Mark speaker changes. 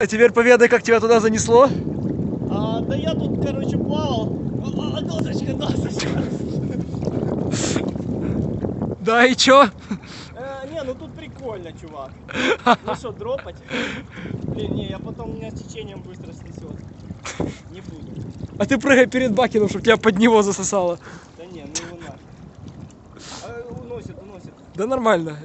Speaker 1: А теперь поведай, как тебя туда занесло.
Speaker 2: А, да я тут, короче, плавал. А, а досочка, досочка.
Speaker 1: Да, и чё?
Speaker 2: Э, не, ну тут прикольно, чувак. Ну что, дропать? Блин, не, я потом меня с течением быстро снесет. Не буду.
Speaker 1: А ты прыгай перед Бакином, чтобы тебя под него засосало.
Speaker 2: Да не, ну его нафиг. А, уносит, уносит.
Speaker 1: Да нормально.